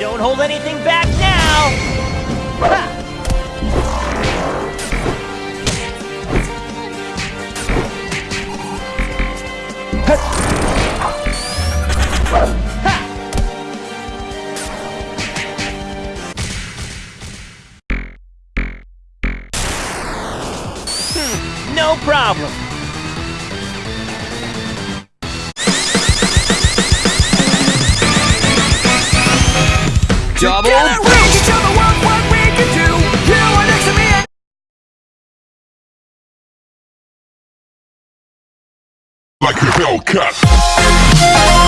Don't hold anything back now! No problem. Double Together we can show the world what we can do. You are next to me. and- like a Hellcat.